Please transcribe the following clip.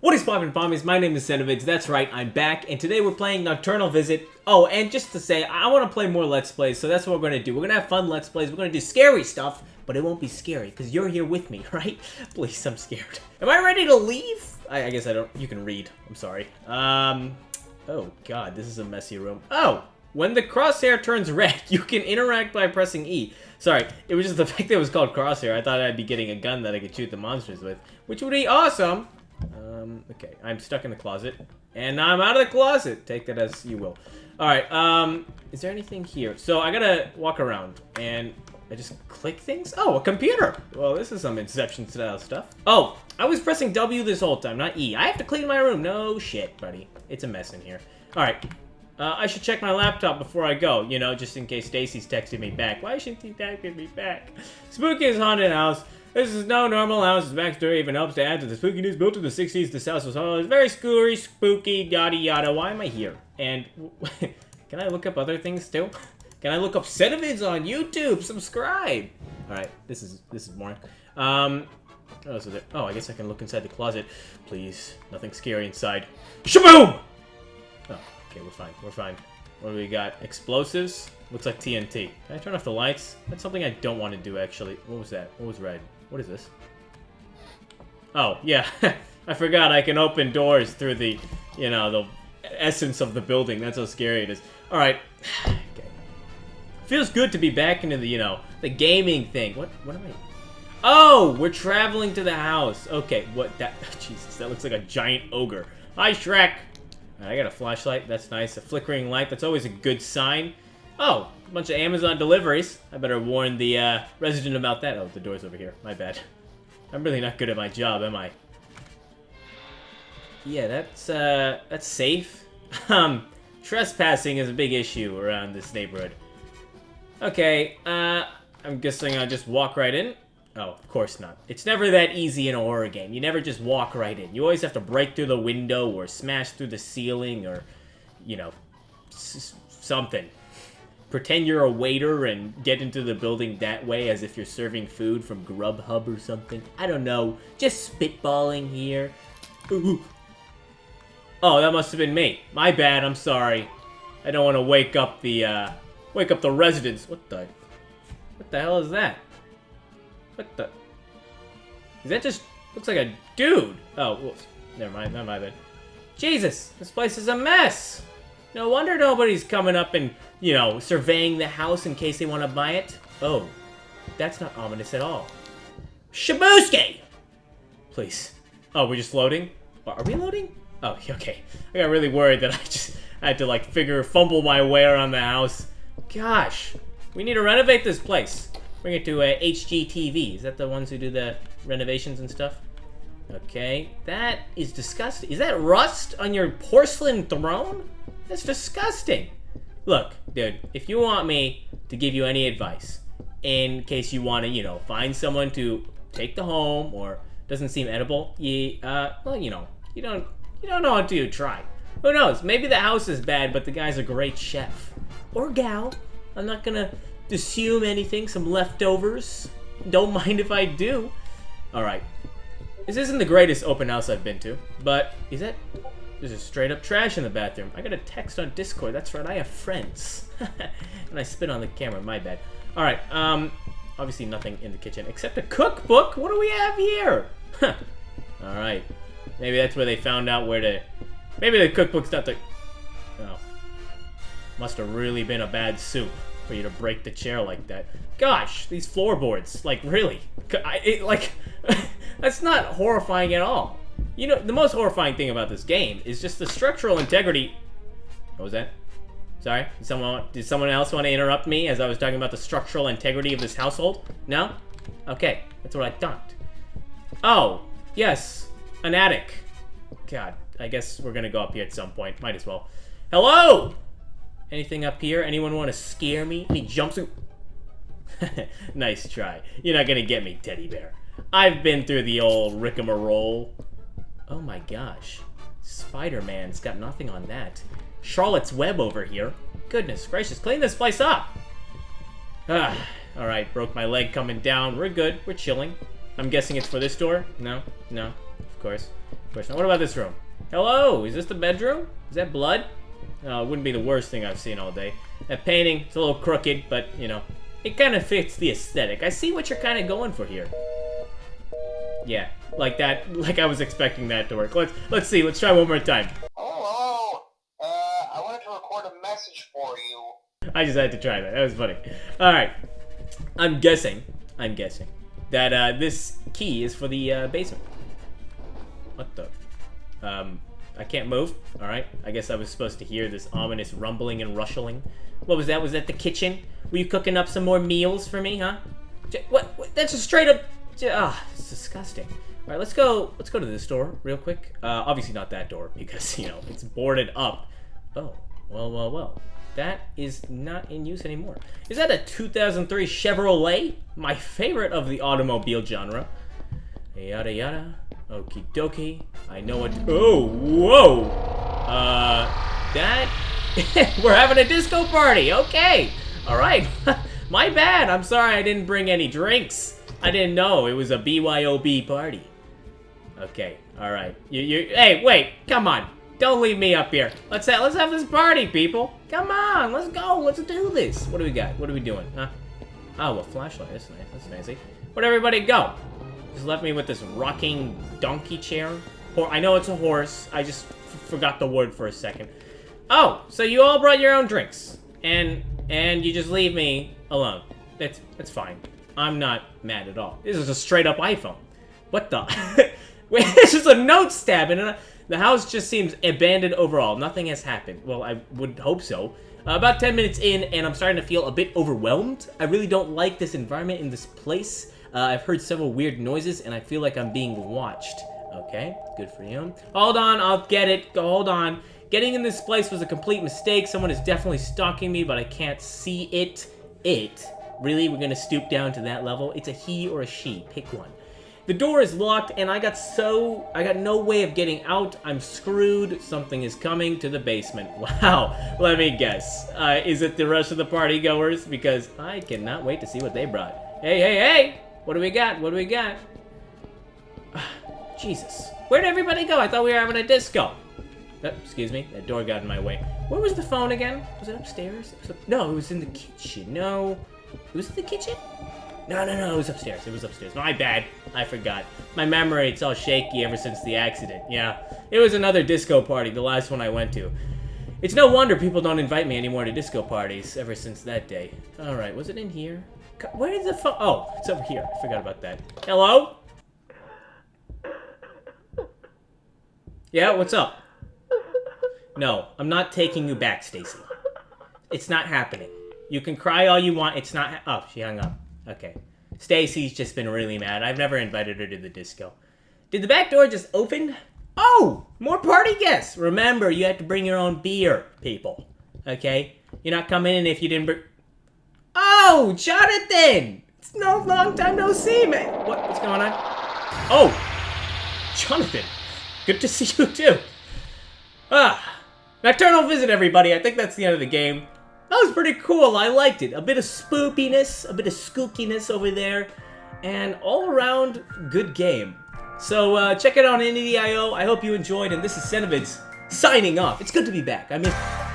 What is poppin' pommies? My name is Cenovids, that's right, I'm back, and today we're playing Nocturnal Visit. Oh, and just to say, I want to play more Let's Plays, so that's what we're going to do. We're going to have fun Let's Plays, we're going to do scary stuff, but it won't be scary, because you're here with me, right? Please, I'm scared. Am I ready to leave? I, I guess I don't, you can read, I'm sorry. Um, oh god, this is a messy room. Oh, when the crosshair turns red, you can interact by pressing E. Sorry, it was just the fact that it was called crosshair. I thought I'd be getting a gun that I could shoot the monsters with, which would be awesome. Um, okay, I'm stuck in the closet. And I'm out of the closet. Take that as you will. Alright, um, is there anything here? So I gotta walk around, and I just click things? Oh, a computer! Well, this is some Inception-style stuff. Oh, I was pressing W this whole time, not E. I have to clean my room. No shit, buddy. It's a mess in here. Alright, uh, I should check my laptop before I go, you know, just in case Stacy's texting me back. Why should she texting me back? Spooky is haunted house. This is no normal house. Its backstory even helps to add to the spooky news Built in the 60s, this house was always very scary, spooky, yada yada. Why am I here? And can I look up other things too? Can I look up Cenovids on YouTube? Subscribe. All right, this is this is boring. Um, else is there? Oh, I guess I can look inside the closet. Please, nothing scary inside. Shaboom! Oh, okay, we're fine. We're fine. What do we got? Explosives? Looks like TNT. Can I turn off the lights? That's something I don't want to do, actually. What was that? What was red? What is this? Oh, yeah. I forgot I can open doors through the, you know, the essence of the building. That's how scary it is. Alright. okay. Feels good to be back into the, you know, the gaming thing. What, what am I... Oh, we're traveling to the house. Okay, what that... Jesus, that looks like a giant ogre. Hi, Shrek. I got a flashlight. That's nice. A flickering light. That's always a good sign. Oh, a bunch of Amazon deliveries. I better warn the uh, resident about that. Oh, the door's over here. My bad. I'm really not good at my job, am I? Yeah, that's, uh, that's safe. um, trespassing is a big issue around this neighborhood. Okay, uh, I'm guessing I'll just walk right in. Oh, of course not. It's never that easy in a horror game. You never just walk right in. You always have to break through the window or smash through the ceiling or, you know, something. Pretend you're a waiter and get into the building that way as if you're serving food from Grubhub or something. I don't know. Just spitballing here. Ooh. Oh, that must have been me. My bad, I'm sorry. I don't want to wake up the, uh, wake up the residents. What the, what the hell is that? What the? Is that just... Looks like a dude. Oh, whoops. Never mind. Not my bad. Jesus, this place is a mess. No wonder nobody's coming up and, you know, surveying the house in case they want to buy it. Oh, that's not ominous at all. Shabuski! Please. Oh, we're just loading? Are we loading? Oh, okay. I got really worried that I just had to, like, figure, fumble my way around the house. Gosh, we need to renovate this place. Bring it to uh, HGTV. Is that the ones who do the renovations and stuff? Okay, that is disgusting. Is that rust on your porcelain throne? That's disgusting. Look, dude, if you want me to give you any advice, in case you want to, you know, find someone to take the home or doesn't seem edible, you, uh, well, you know, you don't, you don't know until you try. Who knows? Maybe the house is bad, but the guy's a great chef. Or gal. I'm not gonna assume anything, some leftovers. Don't mind if I do. Alright. This isn't the greatest open house I've been to, but is that... There's just straight up trash in the bathroom. I got a text on Discord. That's right, I have friends. and I spit on the camera, my bad. Alright, um, obviously nothing in the kitchen except a cookbook. What do we have here? Alright. Maybe that's where they found out where to... Maybe the cookbook's not the... Oh. Must have really been a bad soup for you to break the chair like that. Gosh, these floorboards, like really, I, it, like that's not horrifying at all. You know, the most horrifying thing about this game is just the structural integrity. What was that? Sorry, did someone did someone else want to interrupt me as I was talking about the structural integrity of this household? No? Okay, that's what I thought. Oh, yes, an attic. God, I guess we're gonna go up here at some point. Might as well. Hello! Anything up here? Anyone want to scare me? Any jumpsuit? nice try. You're not gonna get me, teddy bear. I've been through the old rigmarole. Oh my gosh. Spider-Man's got nothing on that. Charlotte's Web over here. Goodness gracious, clean this place up! Ah, alright, broke my leg coming down. We're good, we're chilling. I'm guessing it's for this door? No? No, of course. Of course not. What about this room? Hello, is this the bedroom? Is that blood? It wouldn't be the worst thing I've seen all day. That painting, it's a little crooked, but, you know, it kind of fits the aesthetic. I see what you're kind of going for here. Yeah, like that, like I was expecting that to work. Let's, let's see, let's try one more time. Hello, uh, I wanted to record a message for you. I just had to try that. That was funny. All right. I'm guessing. I'm guessing that uh, this key is for the uh, basement. What the? Um, I can't move. All right. I guess I was supposed to hear this ominous rumbling and rustling. What was that? Was that the kitchen? Were you cooking up some more meals for me, huh? What? what that's a straight up. Ah, it's disgusting. All right, let's go. Let's go to this door real quick. Uh, obviously not that door because you know it's boarded up. Oh, well, well, well. That is not in use anymore. Is that a 2003 Chevrolet? My favorite of the automobile genre. Yada yada. Okie dokie. I know what. Oh, whoa. Uh, that. We're having a disco party. Okay. All right. My bad. I'm sorry I didn't bring any drinks. I didn't know it was a BYOB party. Okay. All right. You, you. Hey, wait. Come on. Don't leave me up here. Let's have, let's have this party, people. Come on. Let's go. Let's do this. What do we got? What are we doing? Huh? Oh, a flashlight. That's nice. That's fancy. Where'd everybody go? Just left me with this rocking donkey chair. Or I know it's a horse. I just forgot the word for a second. Oh, so you all brought your own drinks, and and you just leave me alone. That's that's fine. I'm not mad at all. This is a straight up iPhone. What the? Wait, this is a note stab, and the house just seems abandoned overall. Nothing has happened. Well, I would hope so. Uh, about 10 minutes in, and I'm starting to feel a bit overwhelmed. I really don't like this environment in this place. Uh, I've heard several weird noises, and I feel like I'm being watched. Okay, good for you. Hold on, I'll get it. Hold on. Getting in this place was a complete mistake. Someone is definitely stalking me, but I can't see it. It. Really? We're gonna stoop down to that level? It's a he or a she. Pick one. The door is locked, and I got so... I got no way of getting out. I'm screwed. Something is coming to the basement. Wow. Let me guess. Uh, is it the rest of the party goers? Because I cannot wait to see what they brought. Hey, hey, hey! What do we got? What do we got? Jesus. Where'd everybody go? I thought we were having a disco. Oh, excuse me. That door got in my way. Where was the phone again? Was it upstairs? It was up- no, it was in the kitchen. No. It was in the kitchen? No, no, no, it was upstairs. It was upstairs. My bad. I forgot. My memory, it's all shaky ever since the accident. Yeah. It was another disco party, the last one I went to. It's no wonder people don't invite me anymore to disco parties ever since that day. Alright, was it in here? Where is the phone? Oh, it's over here. I forgot about that. Hello? Yeah, what's up? No, I'm not taking you back, Stacy. It's not happening. You can cry all you want. It's not. Oh, she hung up. Okay. Stacy's just been really mad. I've never invited her to the disco. Did the back door just open? Oh, more party guests. Remember, you have to bring your own beer, people. Okay? You're not coming in if you didn't bring. Oh, Jonathan! It's no long time no see, man. What, what's going on? Oh, Jonathan. Good to see you too. Ah, nocturnal visit, everybody. I think that's the end of the game. That was pretty cool. I liked it. A bit of spoopiness, a bit of skookiness over there, and all around good game. So uh, check it out on NDIO. I hope you enjoyed, and this is Cenovids signing off. It's good to be back. I miss.